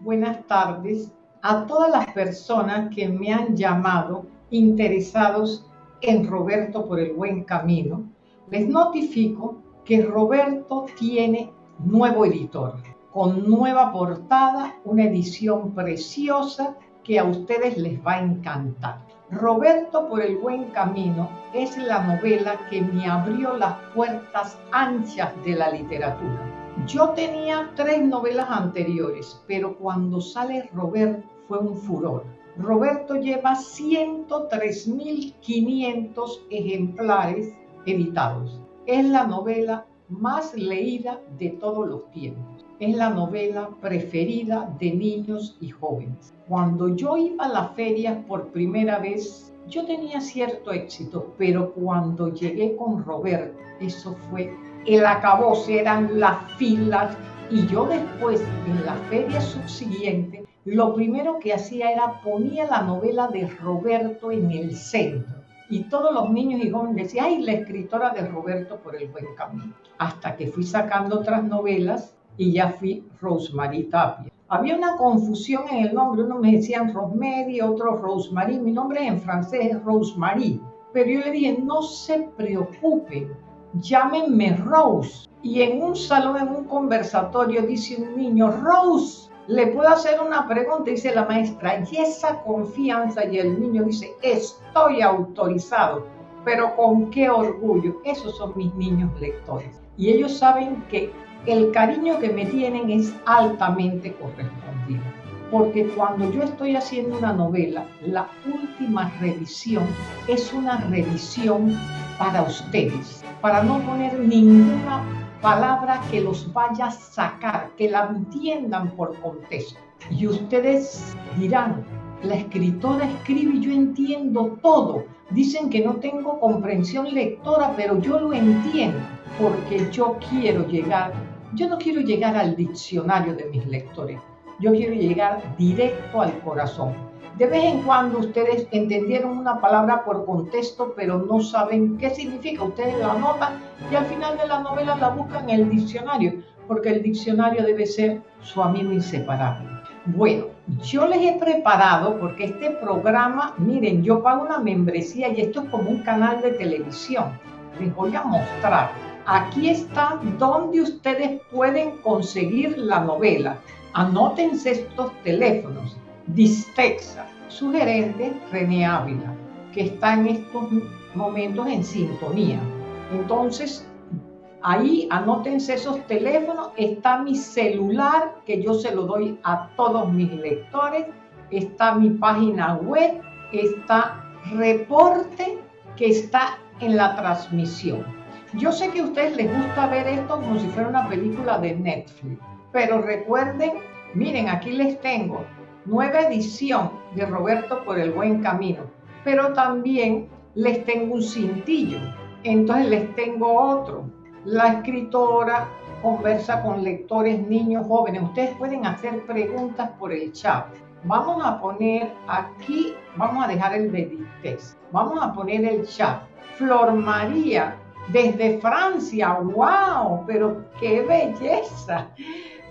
buenas tardes a todas las personas que me han llamado interesados en Roberto por el buen camino. Les notifico que Roberto tiene nuevo editor, con nueva portada, una edición preciosa que a ustedes les va a encantar. Roberto por el buen camino es la novela que me abrió las puertas anchas de la literatura. Yo tenía tres novelas anteriores, pero cuando sale Roberto fue un furor. Roberto lleva 103.500 ejemplares editados. Es la novela más leída de todos los tiempos. Es la novela preferida de niños y jóvenes. Cuando yo iba a la feria por primera vez, yo tenía cierto éxito, pero cuando llegué con Roberto, eso fue el acabose, eran las filas, y yo después, en la feria subsiguiente, lo primero que hacía era ponía la novela de Roberto en el centro. Y todos los niños y jóvenes decían, ay, la escritora de Roberto por el buen camino. Hasta que fui sacando otras novelas y ya fui Rosemary Tapia. Había una confusión en el nombre, uno me decían Rosemary, otro Rosemary, mi nombre en francés es Rosemary, pero yo le dije, no se preocupen, llámenme Rose. Y en un salón, en un conversatorio, dice un niño, Rose, le puedo hacer una pregunta, dice la maestra, y esa confianza, y el niño dice, estoy autorizado, pero con qué orgullo, esos son mis niños lectores. Y ellos saben que el cariño que me tienen es altamente correspondido. Porque cuando yo estoy haciendo una novela, la última revisión es una revisión para ustedes, para no poner ninguna palabra que los vaya a sacar, que la entiendan por contexto. Y ustedes dirán, la escritora escribe y yo entiendo todo. Dicen que no tengo comprensión lectora, pero yo lo entiendo porque yo quiero llegar, yo no quiero llegar al diccionario de mis lectores, yo quiero llegar directo al corazón. De vez en cuando ustedes entendieron una palabra por contexto, pero no saben qué significa. Ustedes la anotan y al final de la novela la buscan en el diccionario, porque el diccionario debe ser su amigo inseparable. Bueno, yo les he preparado, porque este programa, miren, yo pago una membresía y esto es como un canal de televisión. Les voy a mostrar. Aquí está donde ustedes pueden conseguir la novela. Anótense estos teléfonos. Distexa, sugerente René Ávila, que está en estos momentos en sintonía. Entonces, ahí anótense esos teléfonos, está mi celular, que yo se lo doy a todos mis lectores, está mi página web, está reporte que está en la transmisión. Yo sé que a ustedes les gusta ver esto como si fuera una película de Netflix, pero recuerden, miren, aquí les tengo nueva edición de Roberto por el buen camino, pero también les tengo un cintillo, entonces les tengo otro. La escritora conversa con lectores, niños, jóvenes. Ustedes pueden hacer preguntas por el chat. Vamos a poner aquí, vamos a dejar el de Vamos a poner el chat. Flor María, desde Francia, wow, pero qué belleza.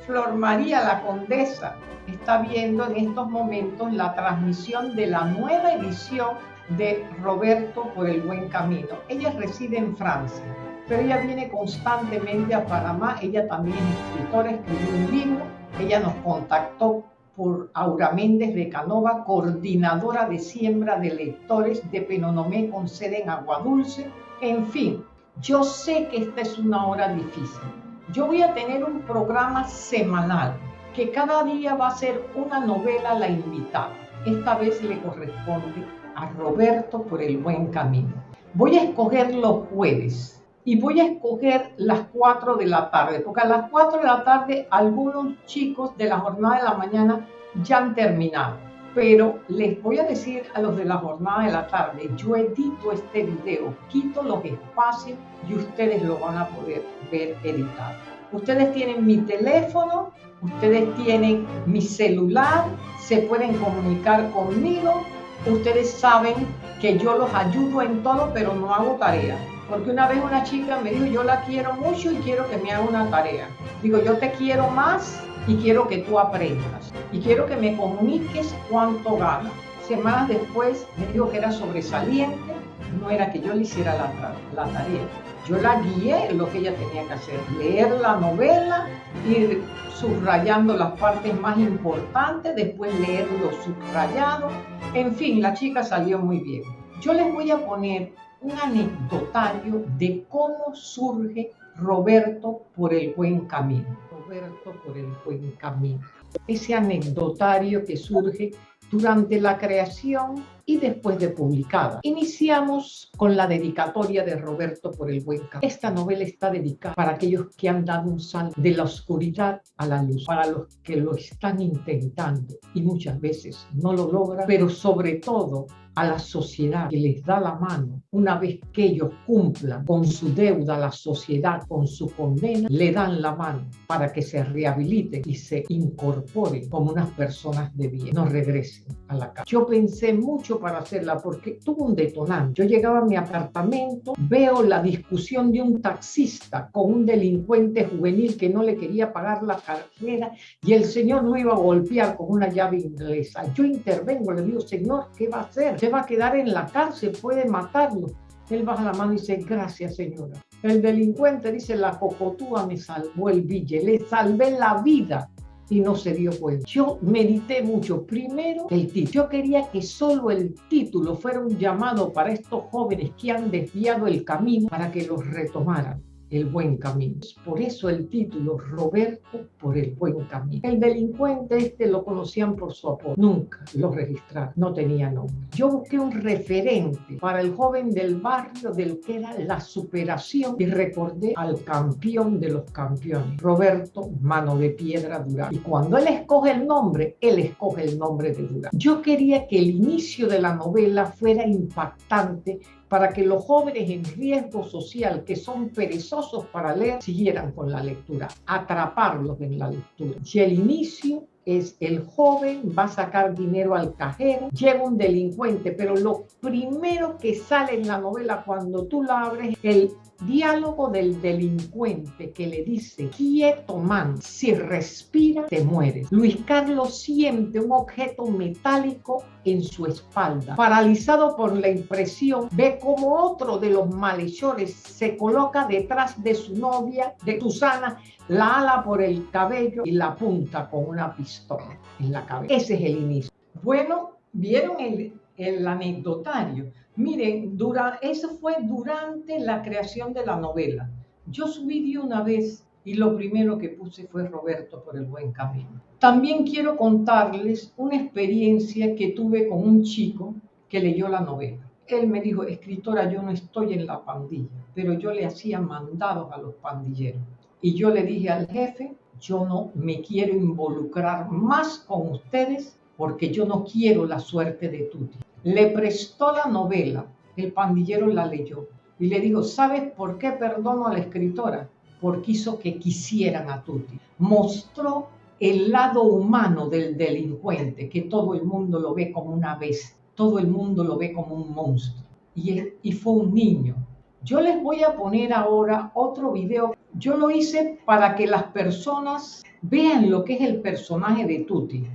Flor María, la condesa, está viendo en estos momentos la transmisión de la nueva edición de Roberto por el buen camino. Ella reside en Francia, pero ella viene constantemente a Panamá. Ella también es escritora, escribió un libro. Ella nos contactó por Aura Méndez de Canova, coordinadora de siembra de lectores de Penonomé con sede en Aguadulce. En fin, yo sé que esta es una hora difícil. Yo voy a tener un programa semanal que cada día va a ser una novela la invitada. Esta vez le corresponde a Roberto por el buen camino. Voy a escoger los jueves y voy a escoger las 4 de la tarde, porque a las 4 de la tarde algunos chicos de la jornada de la mañana ya han terminado. Pero les voy a decir a los de la jornada de la tarde, yo edito este video, quito los espacios y ustedes lo van a poder ver editado. Ustedes tienen mi teléfono, ustedes tienen mi celular, se pueden comunicar conmigo, ustedes saben que yo los ayudo en todo, pero no hago tarea. Porque una vez una chica me dijo, yo la quiero mucho y quiero que me haga una tarea. Digo, yo te quiero más y quiero que tú aprendas y quiero que me comuniques cuánto gana. Semanas después me dijo que era sobresaliente, no era que yo le hiciera la, la tarea. Yo la guié en lo que ella tenía que hacer, leer la novela, ir subrayando las partes más importantes, después leer lo subrayado. En fin, la chica salió muy bien. Yo les voy a poner un anecdotario de cómo surge Roberto por el buen camino. Roberto por el buen camino. Ese anecdotario que surge durante la creación y después de publicada. Iniciamos con la dedicatoria de Roberto por el buen camino. Esta novela está dedicada para aquellos que han dado un salto de la oscuridad a la luz, para los que lo están intentando y muchas veces no lo logran, pero sobre todo a la sociedad que les da la mano, una vez que ellos cumplan con su deuda, la sociedad con su condena, le dan la mano para que se rehabiliten y se incorporen como unas personas de bien, no regresen a la casa. Yo pensé mucho para hacerla porque tuvo un detonante. Yo llegaba a mi apartamento, veo la discusión de un taxista con un delincuente juvenil que no le quería pagar la carrera y el señor lo iba a golpear con una llave inglesa. Yo intervengo, le digo, señor, ¿qué va a hacer? va a quedar en la cárcel, puede matarlo. Él baja la mano y dice, gracias señora. El delincuente dice, la cocotúa me salvó el bille, le salvé la vida y no se dio cuenta. Yo medité mucho. Primero, el título. Yo quería que solo el título fuera un llamado para estos jóvenes que han desviado el camino para que los retomaran el buen camino. Por eso el título Roberto por el buen camino. El delincuente este lo conocían por su apodo, nunca lo registraron, no tenía nombre. Yo busqué un referente para el joven del barrio del que era la superación y recordé al campeón de los campeones, Roberto Mano de Piedra Durán. Y cuando él escoge el nombre, él escoge el nombre de Durán. Yo quería que el inicio de la novela fuera impactante para que los jóvenes en riesgo social que son perezosos para leer siguieran con la lectura, atraparlos en la lectura. Si el inicio es el joven va a sacar dinero al cajero, llega un delincuente, pero lo primero que sale en la novela cuando tú la abres, el diálogo del delincuente que le dice, quieto man, si respira te mueres. Luis Carlos siente un objeto metálico en su espalda. Paralizado por la impresión, ve como otro de los malhechores se coloca detrás de su novia, de Susana, la ala por el cabello y la apunta con una pistola en la cabeza. Ese es el inicio. Bueno, vieron el, el anecdotario. Miren, eso fue durante la creación de la novela. Yo subí de una vez y lo primero que puse fue Roberto por el buen camino. También quiero contarles una experiencia que tuve con un chico que leyó la novela. Él me dijo, escritora, yo no estoy en la pandilla, pero yo le hacía mandados a los pandilleros. Y yo le dije al jefe, yo no me quiero involucrar más con ustedes porque yo no quiero la suerte de Tuti. Le prestó la novela, el pandillero la leyó y le dijo, ¿sabes por qué perdono a la escritora? Porque hizo que quisieran a Tuti. Mostró el lado humano del delincuente, que todo el mundo lo ve como una bestia, todo el mundo lo ve como un monstruo. Y, y fue un niño. Yo les voy a poner ahora otro video. Yo lo hice para que las personas vean lo que es el personaje de Tuti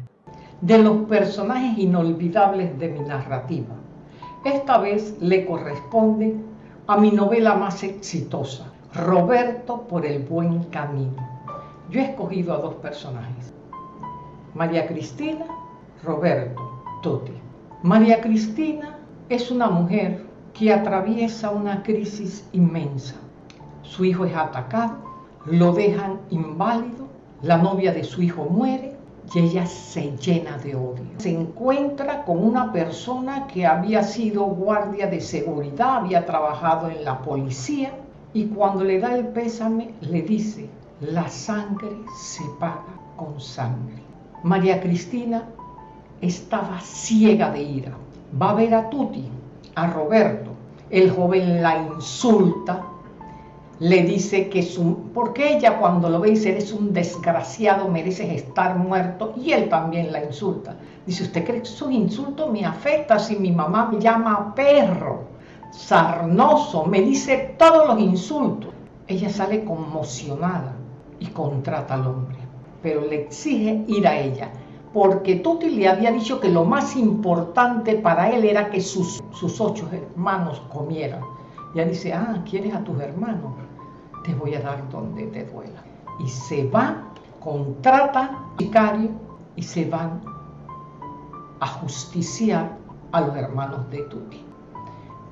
de los personajes inolvidables de mi narrativa. Esta vez le corresponde a mi novela más exitosa, Roberto por el buen camino. Yo he escogido a dos personajes, María Cristina, Roberto, Tuti. María Cristina es una mujer que atraviesa una crisis inmensa. Su hijo es atacado, lo dejan inválido, la novia de su hijo muere y ella se llena de odio. Se encuentra con una persona que había sido guardia de seguridad, había trabajado en la policía y cuando le da el pésame le dice, la sangre se paga con sangre. María Cristina estaba ciega de ira. Va a ver a Tuti, a Roberto. El joven la insulta, le dice que su, porque ella cuando lo ve dice, eres un desgraciado, mereces estar muerto, y él también la insulta. Dice, ¿usted cree que su insulto me afecta si mi mamá me llama perro, sarnoso, me dice todos los insultos? Ella sale conmocionada y contrata al hombre. pero le exige ir a ella, porque Tuti le había dicho que lo más importante para él era que sus, sus ocho hermanos comieran. Y ella dice, ah, ¿quieres a tus hermanos? Te voy a dar donde te duela. Y se va, contrata sicario y se van a justiciar a los hermanos de Tuti.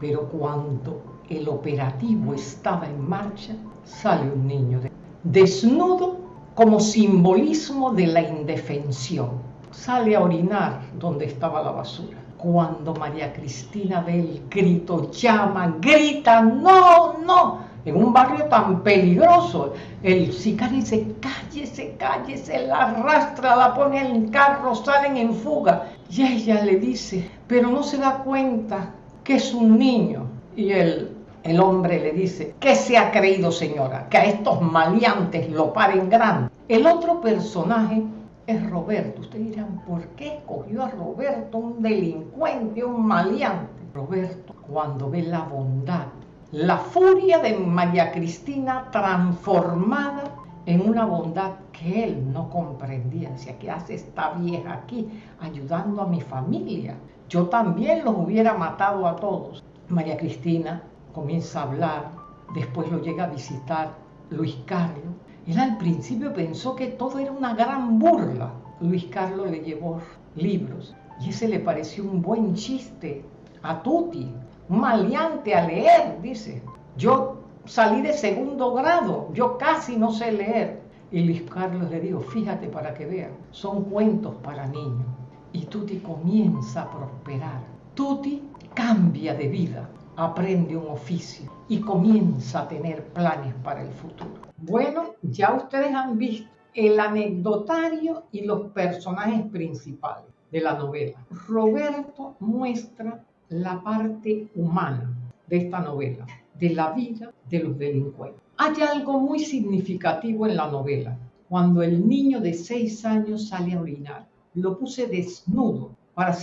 Pero cuando el operativo estaba en marcha, sale un niño desnudo como simbolismo de la indefensión. Sale a orinar donde estaba la basura. Cuando María Cristina ve el grito, llama, grita, no, no, en un barrio tan peligroso. El sicario dice, cállese, cállese, la arrastra, la pone en carro, salen en fuga. Y ella le dice, pero no se da cuenta que es un niño. Y el, el hombre le dice, ¿qué se ha creído señora? Que a estos maleantes lo paren grande. El otro personaje es Roberto. Ustedes dirán, ¿por qué escogió a Roberto, un delincuente, un maleante? Roberto, cuando ve la bondad, la furia de María Cristina transformada en una bondad que él no comprendía. Decía, ¿qué hace esta vieja aquí ayudando a mi familia? Yo también los hubiera matado a todos. María Cristina comienza a hablar, después lo llega a visitar Luis Carlos. Él al principio pensó que todo era una gran burla. Luis Carlos le llevó libros y ese le pareció un buen chiste a Tuti, maleante a leer, dice. Yo salí de segundo grado, yo casi no sé leer. Y Luis Carlos le dijo, fíjate para que vean, son cuentos para niños y Tuti comienza a prosperar. Tuti cambia de vida, aprende un oficio y comienza a tener planes para el futuro. Bueno, ya ustedes han visto el anecdotario y los personajes principales de la novela. Roberto muestra la parte humana de esta novela, de la vida de los delincuentes. Hay algo muy significativo en la novela, cuando el niño de seis años sale a orinar lo puse desnudo para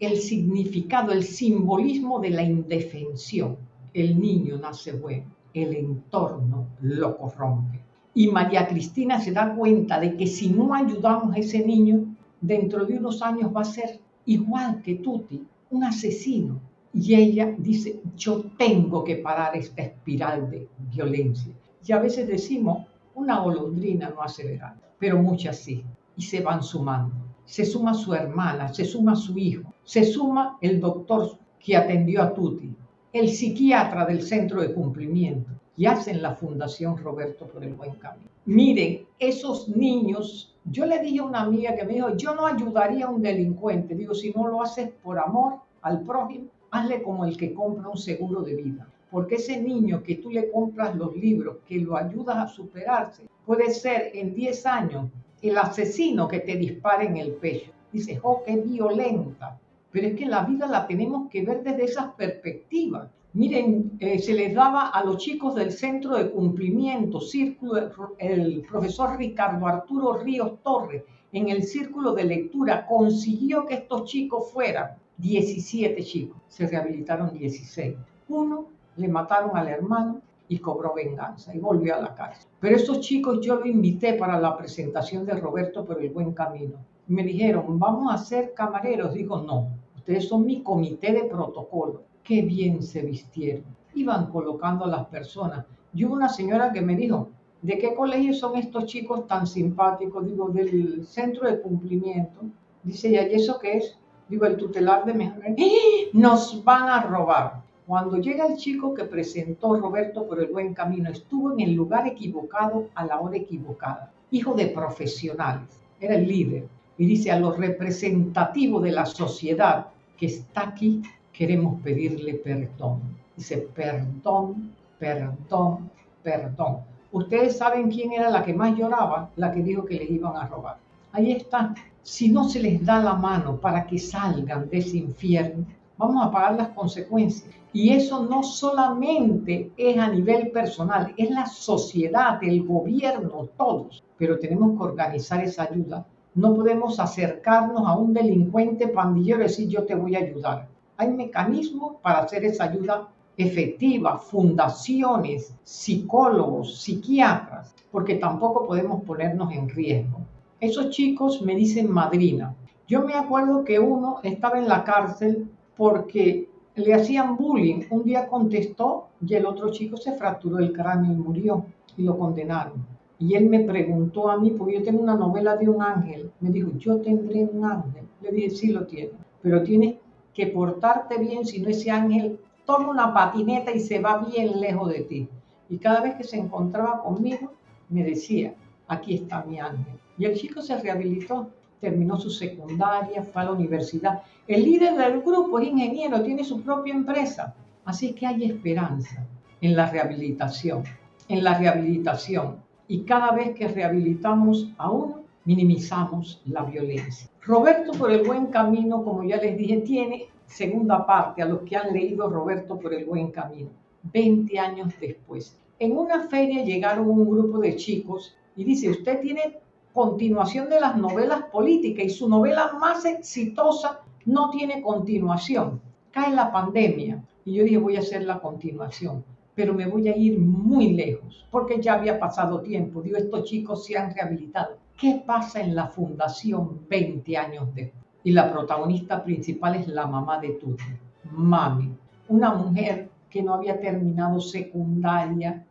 el significado, el simbolismo de la indefensión. El niño nace bueno, el entorno lo corrompe. Y María Cristina se da cuenta de que si no ayudamos a ese niño, dentro de unos años va a ser igual que Tuti, un asesino. Y ella dice, yo tengo que parar esta espiral de violencia. Y a veces decimos, una golondrina no hace verano, pero muchas sí, y se van sumando se suma su hermana, se suma su hijo, se suma el doctor que atendió a Tuti, el psiquiatra del centro de cumplimiento y hacen la Fundación Roberto por el Buen Camino. Miren, esos niños, yo le dije a una amiga que me dijo, yo no ayudaría a un delincuente, digo, si no lo haces por amor al prójimo, hazle como el que compra un seguro de vida. Porque ese niño que tú le compras los libros, que lo ayudas a superarse, puede ser en 10 años el asesino que te dispara en el pecho. Dices, oh, qué violenta. Pero es que la vida la tenemos que ver desde esas perspectivas. Miren, eh, se les daba a los chicos del centro de cumplimiento, círculo, el profesor Ricardo Arturo Ríos Torres, en el círculo de lectura, consiguió que estos chicos fueran 17 chicos. Se rehabilitaron 16. Uno le mataron al hermano, y cobró venganza y volvió a la cárcel. Pero estos chicos yo los invité para la presentación de Roberto por el buen camino. Me dijeron, vamos a ser camareros. Digo, no, ustedes son mi comité de protocolo. Qué bien se vistieron. Iban colocando a las personas. Yo una señora que me dijo, ¿de qué colegio son estos chicos tan simpáticos? Digo, del centro de cumplimiento. Dice, ¿y eso qué es? Digo, el tutelar de mejor. ¡Eh! Nos van a robar. Cuando llega el chico que presentó Roberto por el buen camino, estuvo en el lugar equivocado a la hora equivocada. Hijo de profesionales, era el líder. Y dice a los representativos de la sociedad que está aquí, queremos pedirle perdón. Dice, perdón, perdón, perdón. Ustedes saben quién era la que más lloraba, la que dijo que les iban a robar. Ahí está. Si no se les da la mano para que salgan de ese infierno, vamos a pagar las consecuencias. Y eso no solamente es a nivel personal, es la sociedad, el gobierno, todos. Pero tenemos que organizar esa ayuda. No podemos acercarnos a un delincuente pandillero y decir yo te voy a ayudar. Hay mecanismos para hacer esa ayuda efectiva, fundaciones, psicólogos, psiquiatras, porque tampoco podemos ponernos en riesgo. Esos chicos me dicen madrina. Yo me acuerdo que uno estaba en la cárcel porque le hacían bullying. Un día contestó y el otro chico se fracturó el cráneo y murió y lo condenaron. Y él me preguntó a mí, porque yo tengo una novela de un ángel. Me dijo, yo tendré un ángel. Le dije, sí lo tiene, pero tienes que portarte bien, si no ese ángel toma una patineta y se va bien lejos de ti. Y cada vez que se encontraba conmigo, me decía, aquí está mi ángel. Y el chico se rehabilitó, terminó su secundaria, fue a la universidad. El líder del grupo es ingeniero, tiene su propia empresa. Así que hay esperanza en la rehabilitación, en la rehabilitación. Y cada vez que rehabilitamos a uno, minimizamos la violencia. Roberto por el buen camino, como ya les dije, tiene segunda parte a los que han leído Roberto por el buen camino, 20 años después. En una feria llegaron un grupo de chicos y dice, usted tiene continuación de las novelas políticas y su novela más exitosa no tiene continuación. Cae la pandemia y yo dije, voy a hacer la continuación pero me voy a ir muy lejos, porque ya había pasado tiempo. Digo, estos chicos se han rehabilitado. ¿Qué pasa en la fundación 20 años después? Y la protagonista principal es la mamá de Tuti, Mami, una mujer que no había terminado secundaria,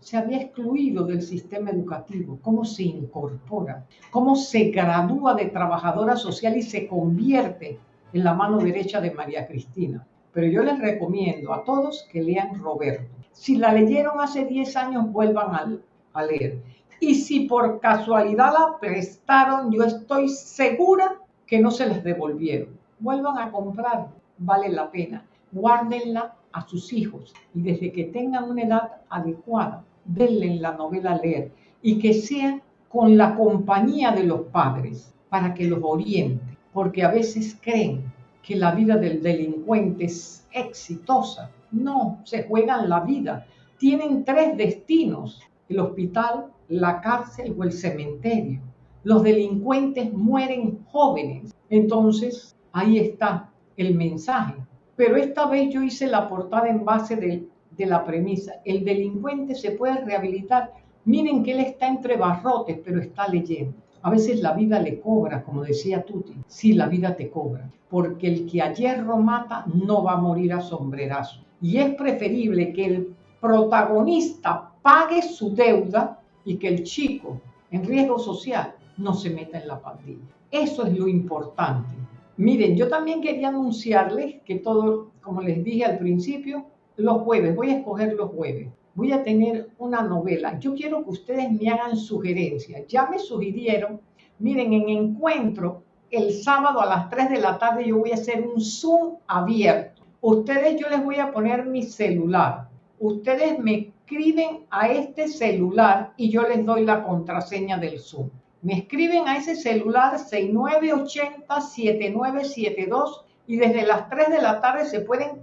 se había excluido del sistema educativo. ¿Cómo se incorpora? ¿Cómo se gradúa de trabajadora social y se convierte en la mano derecha de María Cristina? pero yo les recomiendo a todos que lean Roberto. Si la leyeron hace 10 años, vuelvan a, leer. Y si por casualidad la prestaron, yo estoy segura que no se les devolvieron. Vuelvan a comprar, vale la pena. Guárdenla a sus hijos y desde que tengan una edad adecuada, denle la novela a leer y que sea con la compañía de los padres para que los oriente, porque a veces creen que la vida del delincuente es exitosa. No, se juegan la vida. Tienen tres destinos, el hospital, la cárcel o el cementerio. Los delincuentes mueren jóvenes. Entonces, ahí está el mensaje. Pero esta vez yo hice la portada en base de, la premisa. El delincuente se puede rehabilitar. Miren que él está entre barrotes, pero está leyendo. A veces la vida le cobra, como decía Tuti. Sí, la vida te cobra, porque el que a hierro mata no va a morir a sombrerazo. Y es preferible que el protagonista pague su deuda y que el chico en riesgo social no se meta en la pandilla. Eso es lo importante. Miren, yo también quería anunciarles que todo, como les dije al principio, los jueves, voy a escoger los jueves voy a tener una novela. Yo quiero que ustedes me hagan sugerencias. Ya me sugirieron, miren, en encuentro, el sábado a las 3 de la tarde yo voy a hacer un Zoom abierto. Ustedes, yo les voy a poner mi celular. Ustedes me escriben a este celular y yo les doy la contraseña del Zoom. Me escriben a ese celular 6980-7972 y desde las 3 de la tarde se pueden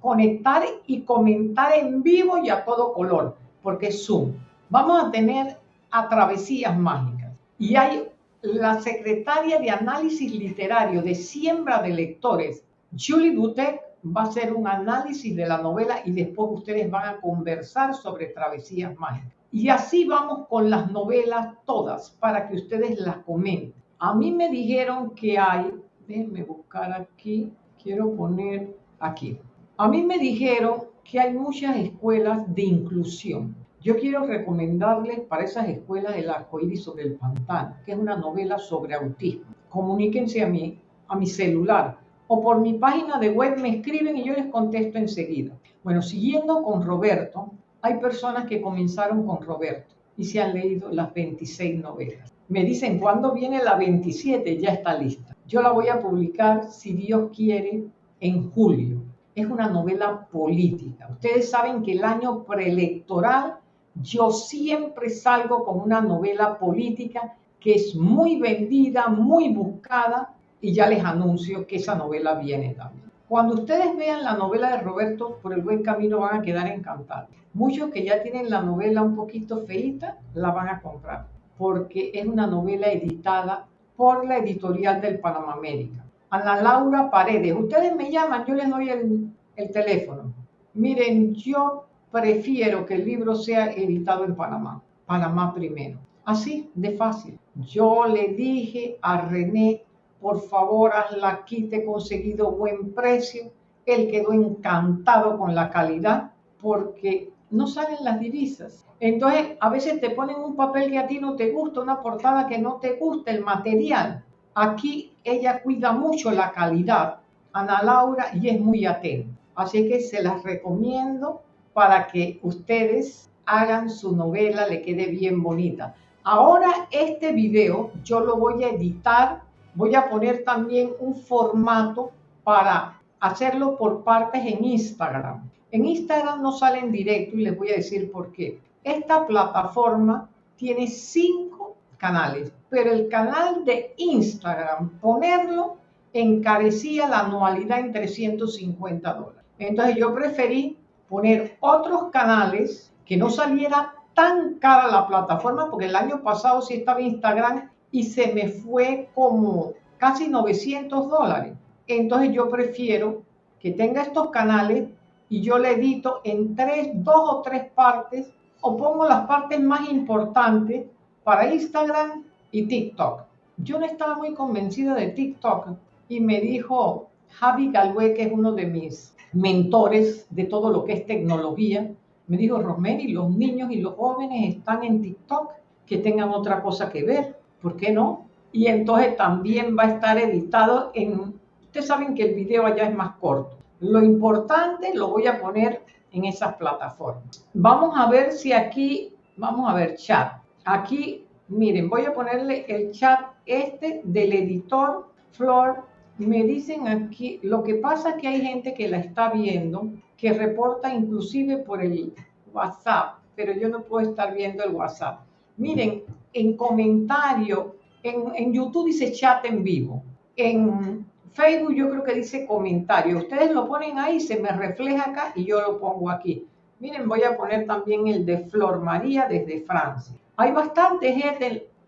conectar y comentar en vivo y a todo color, porque es Zoom. Vamos a tener a travesías mágicas. Y hay la secretaria de análisis literario de siembra de lectores, Julie Dutek, va a hacer un análisis de la novela y después ustedes van a conversar sobre travesías mágicas. Y así vamos con las novelas todas para que ustedes las comenten. A mí me dijeron que hay déjenme buscar aquí, quiero poner aquí. A mí me dijeron que hay muchas escuelas de inclusión. Yo quiero recomendarles para esas escuelas El arcoíris sobre el pantano, que es una novela sobre autismo. Comuníquense a mí, a mi celular o por mi página de web me escriben y yo les contesto enseguida. Bueno, siguiendo con Roberto, hay personas que comenzaron con Roberto y se han leído las 26 novelas. Me dicen, ¿cuándo viene la 27? Ya está lista. Yo la voy a publicar, si Dios quiere, en julio. Es una novela política. Ustedes saben que el año preelectoral yo siempre salgo con una novela política que es muy vendida, muy buscada y ya les anuncio que esa novela viene también. Cuando ustedes vean la novela de Roberto por el buen camino van a quedar encantados. Muchos que ya tienen la novela un poquito feita la van a comprar porque es una novela editada por la editorial del Panamá América. Ana Laura Paredes, ustedes me llaman, yo les doy el, el teléfono. Miren, yo prefiero que el libro sea editado en Panamá, Panamá primero. Así de fácil. Yo le dije a René, por favor, hazla aquí, te he conseguido buen precio. Él quedó encantado con la calidad porque no salen las divisas. Entonces, a veces te ponen un papel que a ti no te gusta, una portada que no te gusta, el material. Aquí ella cuida mucho la calidad, Ana Laura, y es muy atenta. Así que se las recomiendo para que ustedes hagan su novela, le quede bien bonita. Ahora este video yo lo voy a editar, voy a poner también un formato para hacerlo por partes en Instagram. En Instagram no sale en directo y les voy a decir por qué. Esta plataforma tiene cinco canales, pero el canal de Instagram, ponerlo, encarecía la anualidad en 350 dólares. Entonces yo preferí poner otros canales que no saliera tan cara la plataforma, porque el año pasado sí estaba Instagram y se me fue como casi 900 dólares. Entonces yo prefiero que tenga estos canales y yo le edito en tres, dos o tres partes o pongo las partes más importantes para Instagram y TikTok. Yo no estaba muy convencida de TikTok y me dijo Javi Galway, que es uno de mis mentores de todo lo que es tecnología, me dijo, Rosemary, los niños y los jóvenes están en TikTok, que tengan otra cosa que ver, ¿por qué no? Y entonces también va a estar editado en, ustedes saben que el video allá es más corto. Lo importante lo voy a poner en esas plataformas. Vamos a ver si aquí, vamos a ver chat. Aquí, miren, voy a ponerle el chat este del editor Flor. Me dicen aquí, lo que pasa es que hay gente que la está viendo, que reporta inclusive por el WhatsApp, pero yo no puedo estar viendo el WhatsApp. Miren, en comentario, en, YouTube dice chat en vivo. En Facebook yo creo que dice comentario. Ustedes lo ponen ahí, se me refleja acá y yo lo pongo aquí. Miren, voy a poner también el de Flor María desde Francia. Hay bastantes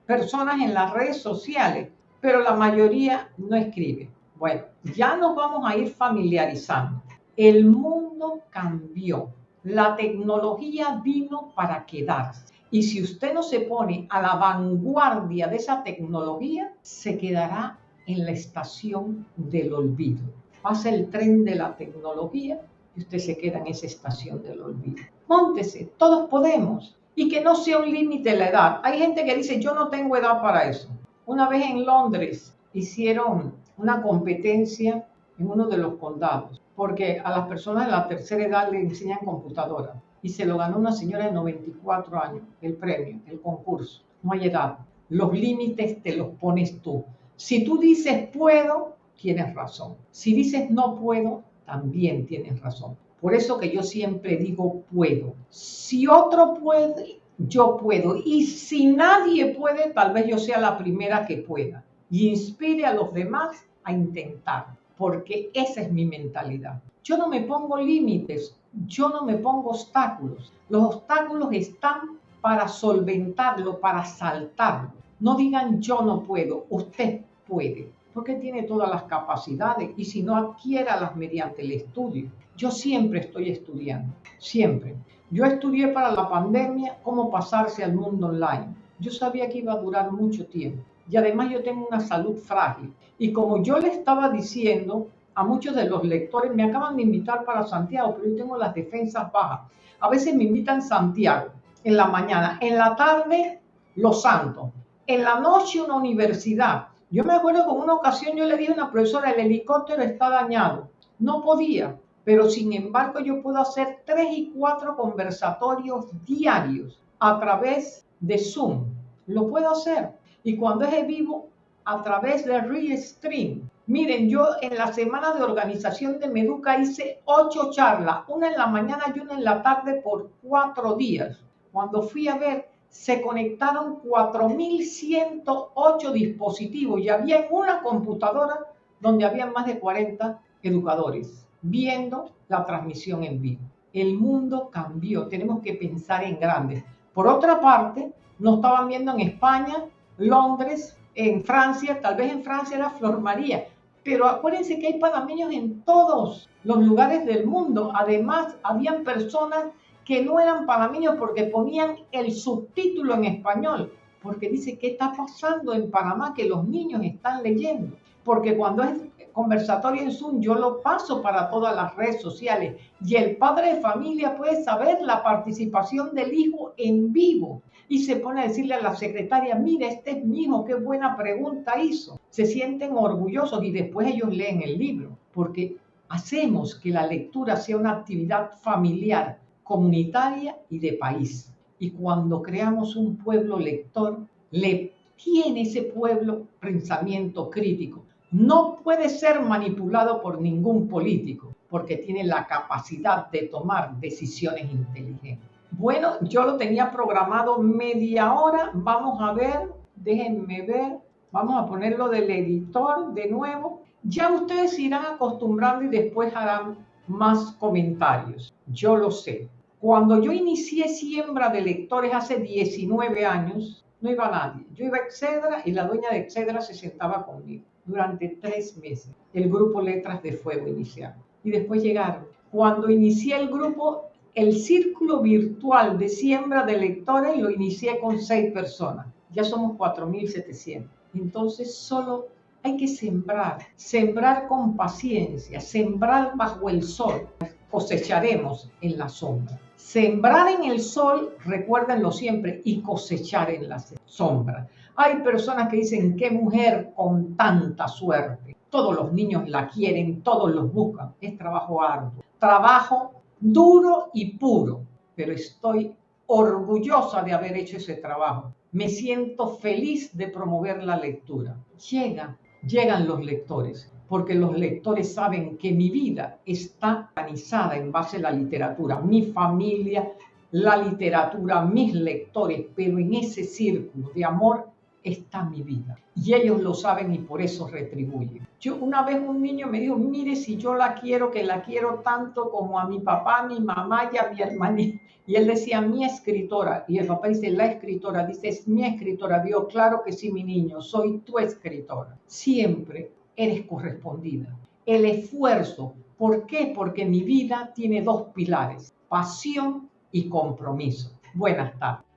personas en las redes sociales, pero la mayoría no escribe. Bueno, ya nos vamos a ir familiarizando. El mundo cambió. La tecnología vino para quedarse. Y si usted no se pone a la vanguardia de esa tecnología, se quedará en la estación del olvido. Pasa el tren de la tecnología y usted se queda en esa estación del olvido. Móntese, todos podemos. Y que no sea un límite la edad. Hay gente que dice, yo no tengo edad para eso. Una vez en Londres hicieron una competencia en uno de los condados, porque a las personas de la tercera edad le enseñan computadora. Y se lo ganó una señora de 94 años, el premio, el concurso. No hay edad. Los límites te los pones tú. Si tú dices puedo, tienes razón. Si dices no puedo, también tienes razón. Por eso que yo siempre digo puedo. Si otro puede, yo puedo. Y si nadie puede, tal vez yo sea la primera que pueda. Y inspire a los demás a intentar, porque esa es mi mentalidad. Yo no me pongo límites, yo no me pongo obstáculos. Los obstáculos están para solventarlo, para saltarlo. No digan yo no puedo, usted puede, porque tiene todas las capacidades y si no adquiéralas mediante el estudio. Yo siempre estoy estudiando, siempre. Yo estudié para la pandemia cómo pasarse al mundo online. Yo sabía que iba a durar mucho tiempo y además yo tengo una salud frágil. Y como yo le estaba diciendo a muchos de los lectores, me acaban de invitar para Santiago, pero yo tengo las defensas bajas. A veces me invitan Santiago en la mañana, en la tarde Los Santos, en la noche una universidad. Yo me acuerdo que en una ocasión yo le dije a una profesora, el helicóptero está dañado. No podía, pero sin embargo yo puedo hacer tres y cuatro conversatorios diarios a través de Zoom. Lo puedo hacer. Y cuando es vivo, a través de Restream. Miren, yo en la semana de organización de Meduca hice ocho charlas, una en la mañana y una en la tarde por cuatro días. Cuando fui a ver, se conectaron 4.108 dispositivos y había una computadora donde había más de 40 educadores viendo la transmisión en vivo. El mundo cambió, tenemos que pensar en grande. Por otra parte, nos estaban viendo en España, Londres, en Francia, tal vez en Francia era Flor María, pero acuérdense que hay panameños en todos los lugares del mundo. Además, habían personas que no eran panameños porque ponían el subtítulo en español. porque dice, ¿qué está pasando en Panamá que los niños están leyendo? Porque cuando es conversatorio en Zoom, yo lo paso para todas las redes sociales y el padre de familia puede saber la participación del hijo en vivo y se pone a decirle a la secretaria, mira, este es mi hijo, qué buena pregunta hizo. Se sienten orgullosos y después ellos leen el libro, porque hacemos que la lectura sea una actividad familiar, comunitaria y de país. Y cuando creamos un pueblo lector, le tiene ese pueblo pensamiento crítico. No puede ser manipulado por ningún político porque tiene la capacidad de tomar decisiones inteligentes. Bueno, yo lo tenía programado media hora. Vamos a ver, déjenme ver. Vamos a ponerlo del editor de nuevo. Ya ustedes irán acostumbrando y después harán más comentarios. Yo lo sé. Cuando yo inicié siembra de lectores hace 19 años, no iba nadie. Yo iba a Excedra y la dueña de Excedra se sentaba conmigo durante tres meses. El grupo Letras de Fuego inicial. Y después llegaron. Cuando inicié el grupo, el círculo virtual de siembra de lectores lo inicié con seis personas. Ya somos 4.700. Entonces solo hay que sembrar, sembrar con paciencia, sembrar bajo el sol. Cosecharemos en la sombra. Sembrar en el sol, recuérdenlo siempre, y cosechar en la sombra. Hay personas que dicen, qué mujer con tanta suerte. Todos los niños la quieren, todos los buscan. Es trabajo arduo, trabajo duro y puro, pero estoy orgullosa de haber hecho ese trabajo. Me siento feliz de promover la lectura. Llega, llegan los lectores porque los lectores saben que mi vida está organizada en base a la literatura, mi familia, la literatura, mis lectores, pero en ese círculo de amor está mi vida. Y ellos lo saben y por eso retribuyen. Yo una vez un niño me dijo, mire si yo la quiero, que la quiero tanto como a mi papá, a mi mamá y a mi hermanita. Y él decía, mi escritora. Y el papá dice, la escritora. Dice, es mi escritora. Dios, claro que sí, mi niño, soy tu escritora. Siempre eres correspondida. El esfuerzo, ¿por qué? Porque mi vida tiene dos pilares, pasión y compromiso. Buenas tardes.